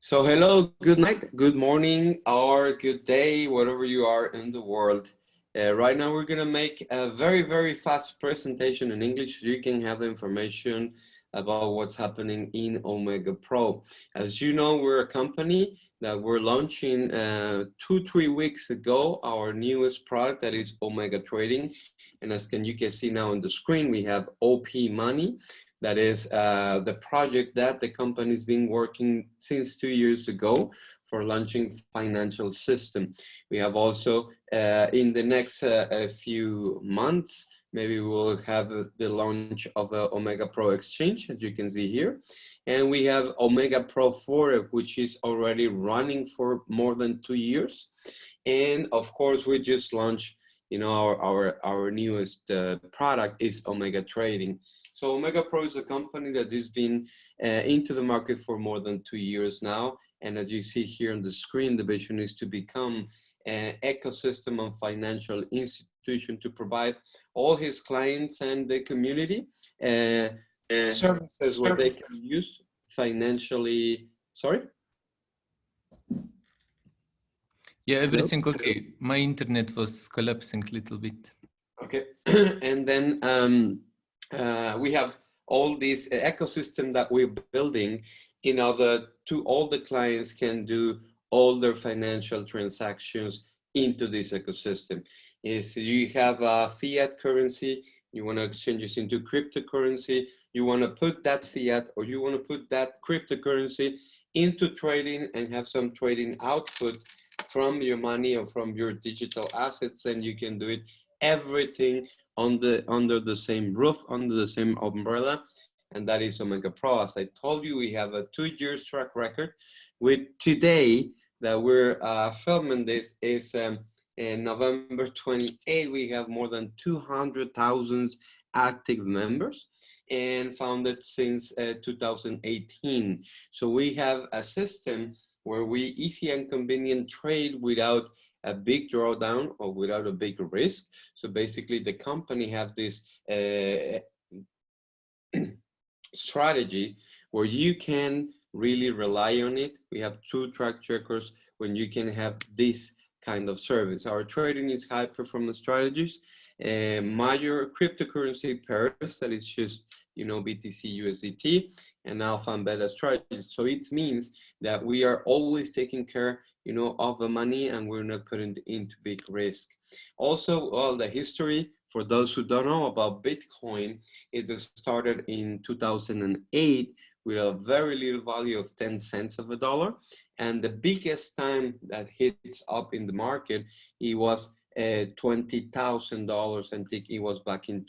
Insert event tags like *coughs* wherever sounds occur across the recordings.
So hello, good night, good morning, or good day, whatever you are in the world. Uh, right now we're gonna make a very, very fast presentation in English so you can have the information about what's happening in Omega Pro. As you know, we're a company that we're launching uh, two, three weeks ago, our newest product that is Omega Trading. And as can you can see now on the screen, we have OP Money. That is uh, the project that the company's been working since two years ago for launching financial system. We have also uh, in the next uh, few months, maybe we'll have the launch of a Omega Pro Exchange, as you can see here. And we have Omega Pro Forex, which is already running for more than two years. And of course, we just launched, you know, our, our, our newest uh, product is Omega Trading. So Omega Pro is a company that has been uh, into the market for more than two years now. And as you see here on the screen, the vision is to become an ecosystem of financial institution to provide all his clients and the community uh, uh, services where they can use financially. Sorry? Yeah, everything okay. My internet was collapsing a little bit. Okay, *clears throat* and then um, Uh, we have all this ecosystem that we're building in order to all the clients can do all their financial transactions into this ecosystem. Is you have a fiat currency, you want to exchange this into cryptocurrency, you want to put that fiat or you want to put that cryptocurrency into trading and have some trading output from your money or from your digital assets, then you can do it everything on the, under the same roof, under the same umbrella, and that is Omega Pro. As I told you, we have a two years track record. With today that we're uh, filming this is um, in November 28, we have more than 200,000 active members and founded since uh, 2018. So we have a system where we easy and convenient trade without a big drawdown or without a big risk. So basically the company have this uh, *clears throat* strategy where you can really rely on it. We have two track checkers when you can have this kind of service. Our trading is high performance strategies, uh, major cryptocurrency pairs that is just, you know, BTC, USDT, and alpha and beta strategies. So it means that we are always taking care you know, of the money and we're not putting into big risk. Also, all the history, for those who don't know about Bitcoin, it started in 2008 with a very little value of 10 cents of a dollar. And the biggest time that hits up in the market, it was uh, $20,000. I think it was back in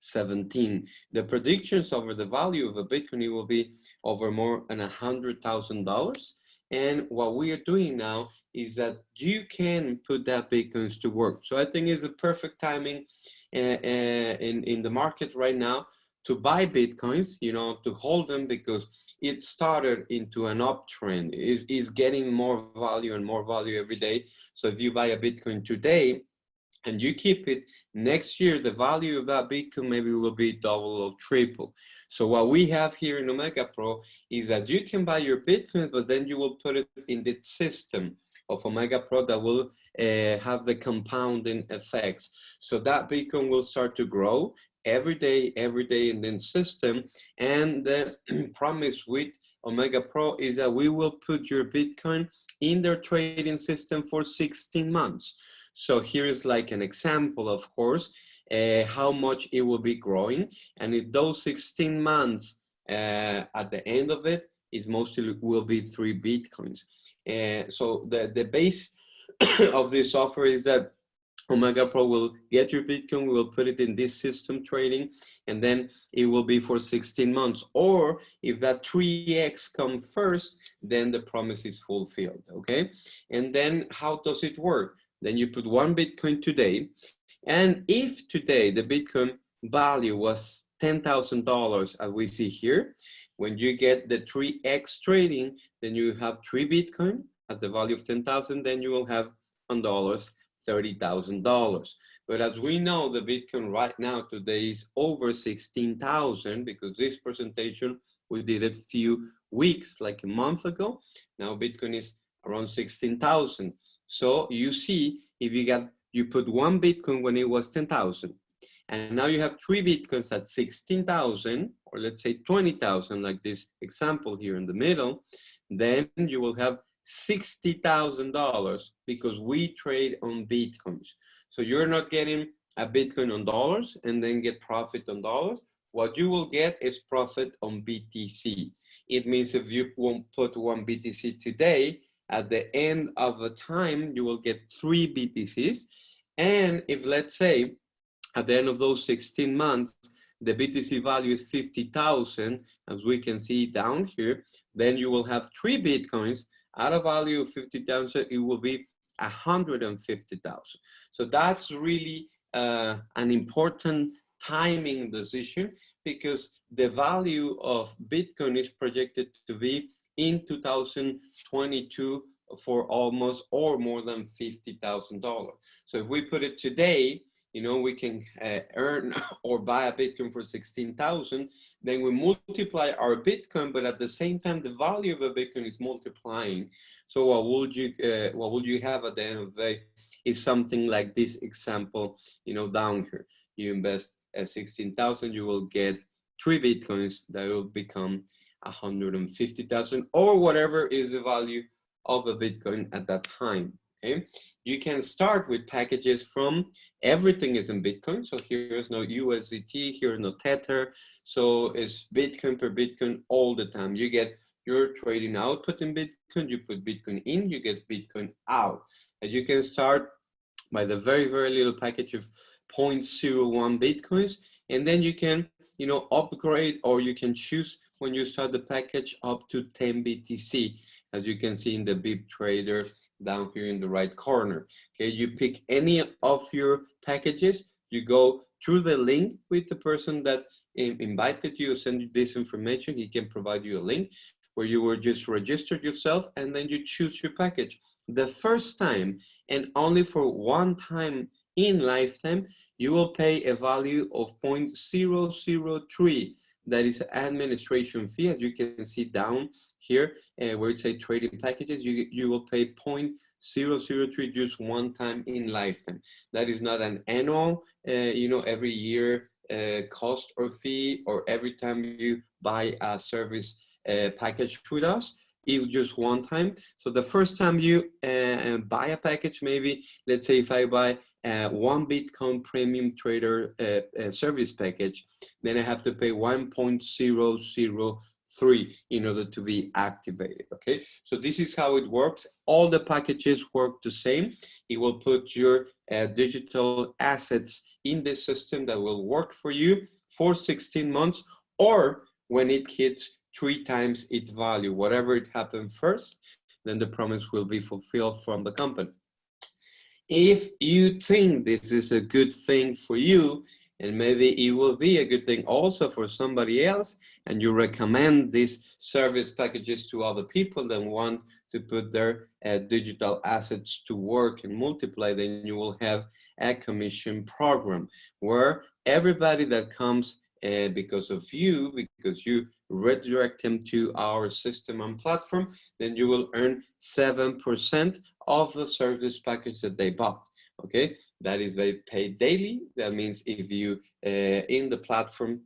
2017. The predictions over the value of a Bitcoin will be over more than a $100,000. And what we are doing now is that you can put that Bitcoins to work. So I think it's a perfect timing uh, uh, in, in the market right now to buy Bitcoins, you know, to hold them because it started into an uptrend. Is is getting more value and more value every day. So if you buy a Bitcoin today, and you keep it next year the value of that bitcoin maybe will be double or triple. So what we have here in omega pro is that you can buy your bitcoin but then you will put it in the system of omega pro that will uh, have the compounding effects. So that bitcoin will start to grow every day every day in the system. And the *clears throat* promise with omega pro is that we will put your bitcoin in their trading system for 16 months so here is like an example, of course, uh, how much it will be growing. And in those 16 months, uh, at the end of it, it mostly will be three Bitcoins. Uh, so the, the base *coughs* of this offer is that Omega Pro will get your Bitcoin, we will put it in this system trading, and then it will be for 16 months. Or if that 3X come first, then the promise is fulfilled, okay? And then how does it work? Then you put one Bitcoin today. And if today the Bitcoin value was $10,000 as we see here, when you get the 3x trading, then you have three Bitcoin at the value of 10,000, then you will have on dollars, $30,000. But as we know, the Bitcoin right now today is over 16,000 because this presentation, we did a few weeks, like a month ago. Now Bitcoin is around 16,000. So you see, if you got, you put one Bitcoin when it was 10,000, and now you have three Bitcoins at 16,000, or let's say 20,000, like this example here in the middle, then you will have $60,000 because we trade on Bitcoins. So you're not getting a Bitcoin on dollars and then get profit on dollars. What you will get is profit on BTC. It means if you won't put one BTC today, at the end of the time, you will get three BTCs. And if let's say at the end of those 16 months, the BTC value is 50,000, as we can see down here, then you will have three Bitcoins at a value of 50,000, it will be 150,000. So that's really uh, an important timing decision because the value of Bitcoin is projected to be in 2022 for almost or more than $50,000. So if we put it today, you know, we can uh, earn *laughs* or buy a Bitcoin for 16,000, then we multiply our Bitcoin, but at the same time, the value of a Bitcoin is multiplying. So what would you, uh, what would you have at the end of the day is something like this example, you know, down here. You invest uh, 16,000, you will get three Bitcoins that will become 150,000 or whatever is the value of a Bitcoin at that time okay? You can start with packages from everything is in Bitcoin. So here's no USDT, here's no Tether. So it's Bitcoin per Bitcoin all the time. You get your trading output in Bitcoin, you put Bitcoin in, you get Bitcoin out. And you can start by the very, very little package of 0.01 Bitcoins. And then you can, you know, upgrade or you can choose when you start the package up to 10 BTC, as you can see in the VIP trader down here in the right corner. Okay, you pick any of your packages, you go through the link with the person that invited you, send you this information, he can provide you a link where you will just register yourself and then you choose your package. The first time and only for one time in lifetime, you will pay a value of 0.003 that is an administration fee as you can see down here uh, where it say trading packages, you, you will pay 0.003 just one time in lifetime. That is not an annual, uh, you know, every year uh, cost or fee or every time you buy a service uh, package with us it just one time. So the first time you uh, buy a package, maybe let's say if I buy uh, one Bitcoin premium trader uh, uh service package, then I have to pay 1.00 three in order to be activated, okay? So this is how it works. All the packages work the same. It will put your uh, digital assets in the system that will work for you for 16 months or when it hits three times its value, whatever it happened first, then the promise will be fulfilled from the company. If you think this is a good thing for you, and maybe it will be a good thing also for somebody else and you recommend these service packages to other people that want to put their uh, digital assets to work and multiply then you will have a commission program where everybody that comes uh, because of you because you redirect them to our system and platform then you will earn seven percent of the service package that they bought okay? That is they pay daily. That means if you uh, in the platform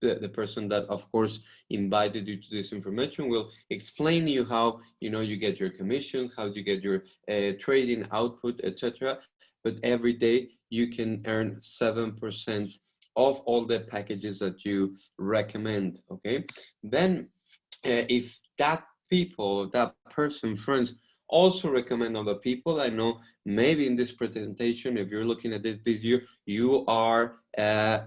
the, the person that of course invited you to this information will explain you how you know you get your commission how you get your uh, trading output etc but every day you can earn seven percent of all the packages that you recommend okay then uh, if that people that person friends also recommend other people. I know maybe in this presentation, if you're looking at this video, you are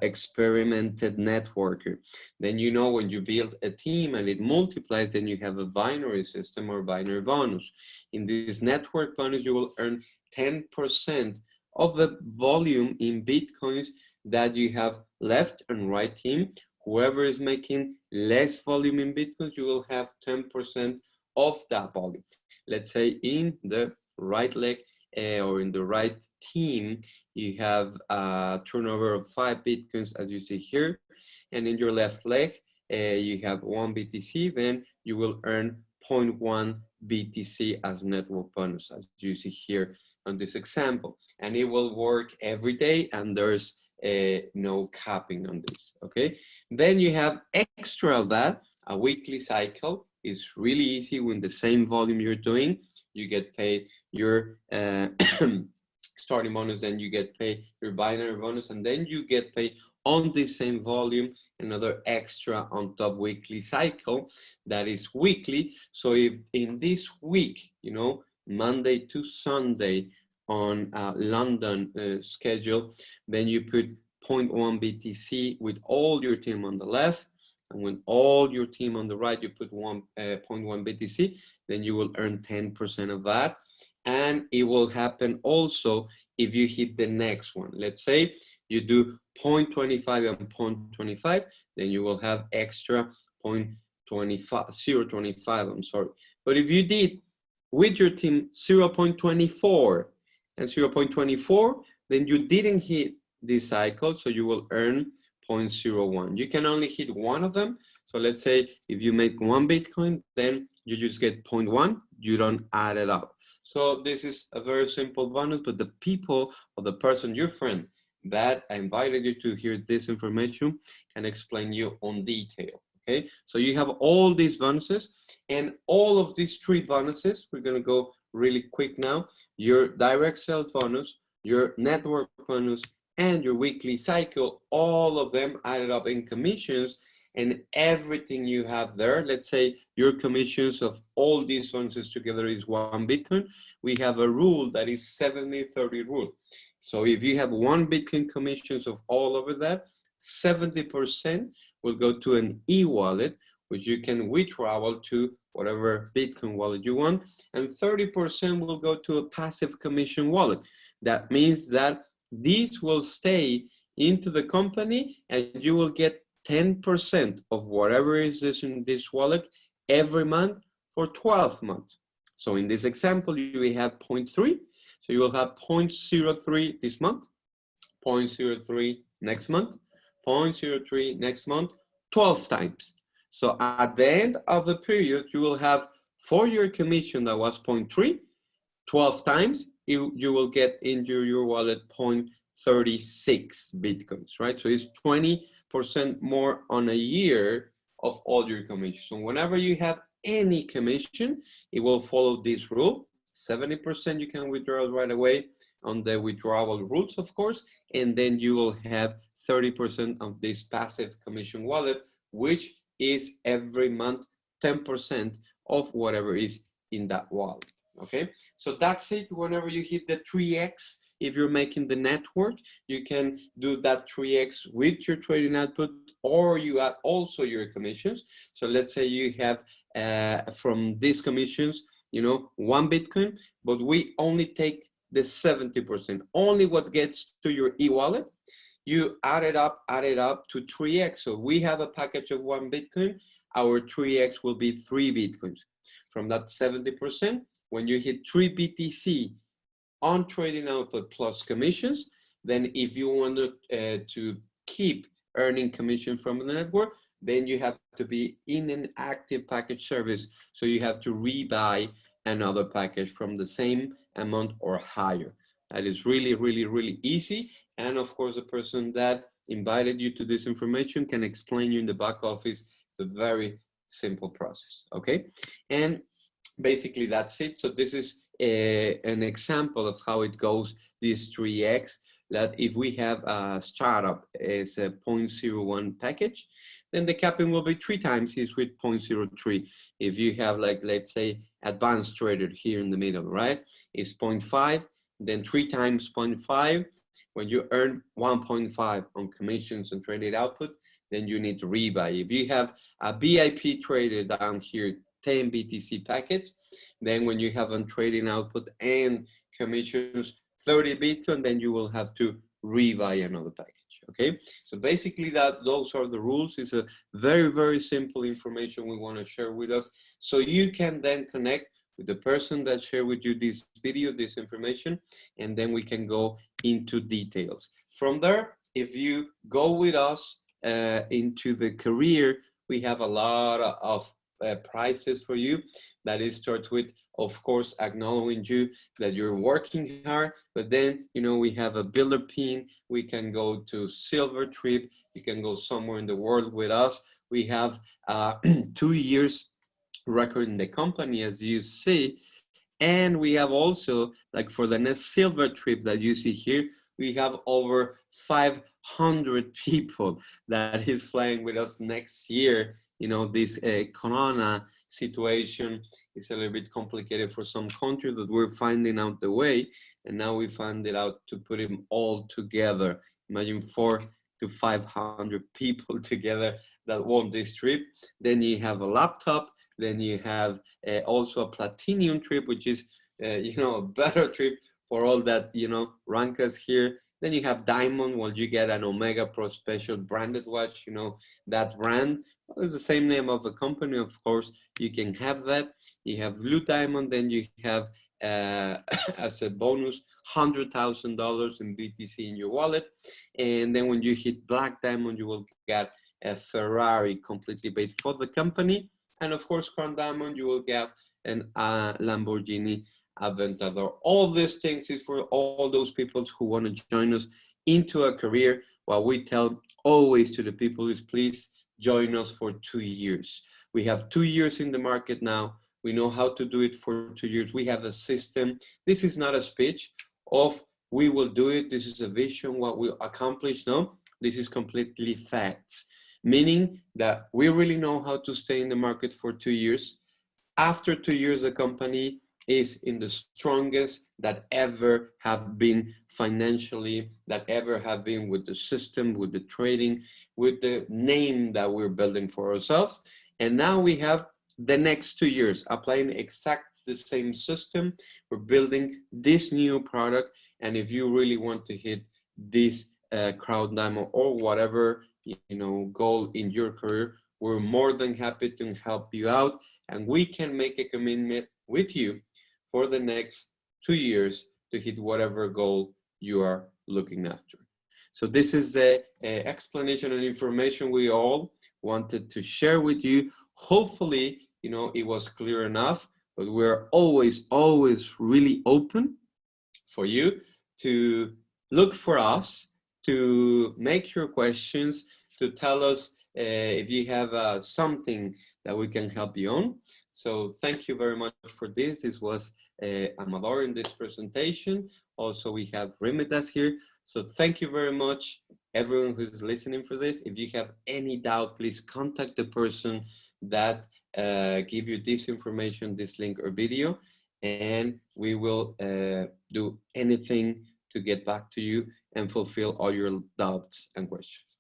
experimented networker. Then you know when you build a team and it multiplies, then you have a binary system or binary bonus. In this network bonus, you will earn 10% of the volume in Bitcoins that you have left and right team. Whoever is making less volume in Bitcoins, you will have 10% of that volume. Let's say in the right leg uh, or in the right team, you have a turnover of five Bitcoins as you see here. And in your left leg, uh, you have one BTC, then you will earn 0.1 BTC as network bonus, as you see here on this example. And it will work every day and there's uh, no capping on this, okay? Then you have extra of that, a weekly cycle is really easy when the same volume you're doing, you get paid your uh, *coughs* starting bonus, then you get paid your binary bonus, and then you get paid on the same volume, another extra on top weekly cycle that is weekly. So if in this week, you know, Monday to Sunday on a London uh, schedule, then you put 0.1 BTC with all your team on the left, and when all your team on the right, you put 1.1 uh, BTC, then you will earn 10% of that. And it will happen also if you hit the next one. Let's say you do 0.25 and 0.25, then you will have extra 0.25, 0.25, I'm sorry. But if you did with your team 0.24 and 0.24, then you didn't hit this cycle, so you will earn 0.01. You can only hit one of them. So let's say if you make one Bitcoin, then you just get 0.1, you don't add it up. So this is a very simple bonus, but the people or the person, your friend, that I invited you to hear this information can explain you on detail. Okay, so you have all these bonuses and all of these three bonuses, we're gonna go really quick now. Your direct sales bonus, your network bonus, and your weekly cycle, all of them added up in commissions and everything you have there, let's say your commissions of all these bonuses together is one Bitcoin, we have a rule that is 70-30 rule. So if you have one Bitcoin commissions of all over that, 70% will go to an e-wallet, which you can withdraw to whatever Bitcoin wallet you want, and 30% will go to a passive commission wallet. That means that these will stay into the company and you will get 10% of whatever is in this wallet every month for 12 months. So in this example, you have 0.3. So you will have 0.03 this month, 0.03 next month, 0.03 next month, 12 times. So at the end of the period, you will have for your commission that was 0.3, 12 times, you, you will get into your wallet 0.36 Bitcoins, right? So it's 20% more on a year of all your commissions. So whenever you have any commission, it will follow this rule. 70% you can withdraw right away on the withdrawal rules, of course, and then you will have 30% of this passive commission wallet, which is every month 10% of whatever is in that wallet okay? So that's it. Whenever you hit the 3x if you're making the network you can do that 3x with your trading output or you add also your commissions. So let's say you have uh, from these commissions you know one bitcoin but we only take the 70 percent only what gets to your e-wallet you add it up add it up to 3x so we have a package of one bitcoin our 3x will be three bitcoins from that 70 percent when you hit 3 BTC on trading output plus commissions, then if you want to, uh, to keep earning commission from the network, then you have to be in an active package service. So you have to rebuy another package from the same amount or higher. That is really, really, really easy. And of course, the person that invited you to this information can explain you in the back office. It's a very simple process, okay? And basically that's it. So this is a, an example of how it goes, this 3x, that if we have a startup as a 0.01 package, then the capping will be three times is with 0.03. If you have like, let's say, advanced trader here in the middle, right? It's 0.5, then three times 0.5. When you earn 1.5 on commissions and traded output, then you need to rebuy. If you have a VIP trader down here 10 BTC package. Then when you have on trading output and commissions 30 Bitcoin, then you will have to rebuy another package. Okay, so basically that those are the rules. It's a very, very simple information we want to share with us. So you can then connect with the person that shared with you this video, this information, and then we can go into details. From there, if you go with us uh, into the career we have a lot of uh, prices for you. That is starts with, of course, acknowledging you that you're working hard, but then, you know, we have a builder pin. We can go to silver trip. You can go somewhere in the world with us. We have uh, *clears throat* two years record in the company, as you see. And we have also, like for the next silver trip that you see here, we have over 500 *laughs* people that is flying with us next year you know, this uh, corona situation is a little bit complicated for some countries that we're finding out the way. And now we find it out to put them all together. Imagine four to 500 *laughs* people together that want this trip. Then you have a laptop. Then you have uh, also a platinum trip, which is, uh, *laughs* you know, a better trip for all that, you know, rank us here. Then you have diamond, well, you get an Omega Pro Special branded watch, you know, that brand. Well, it's the same name of the company, of course, you can have that. You have blue diamond, then you have, uh, *coughs* as a bonus, $100,000 in BTC in your wallet. And then when you hit black diamond, you will get a Ferrari completely paid for the company. And of course, crown diamond, you will get an uh, Lamborghini Aventador. All these things is for all those people who want to join us into a career. What we tell always to the people is please join us for two years. We have two years in the market now. We know how to do it for two years. We have a system. This is not a speech of we will do it. This is a vision, what we'll accomplish. No, this is completely facts, meaning that we really know how to stay in the market for two years. After two years, the company is in the strongest that ever have been financially, that ever have been with the system, with the trading, with the name that we're building for ourselves. And now we have the next two years applying exactly the same system. We're building this new product. And if you really want to hit this uh, crown diamond or whatever, you know, goal in your career, we're more than happy to help you out. And we can make a commitment with you for the next two years to hit whatever goal you are looking after. So this is the uh, explanation and information we all wanted to share with you. Hopefully, you know, it was clear enough, but we're always, always really open for you to look for us, to make your questions, to tell us uh, if you have uh, something that we can help you on. So thank you very much for this. This was uh, Amador in this presentation. Also, we have Remitas here. So thank you very much, everyone who's listening for this. If you have any doubt, please contact the person that uh, give you this information, this link or video, and we will uh, do anything to get back to you and fulfill all your doubts and questions.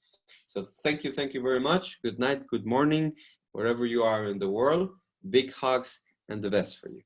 So thank you, thank you very much. Good night, good morning, wherever you are in the world. Big hugs and the best for you.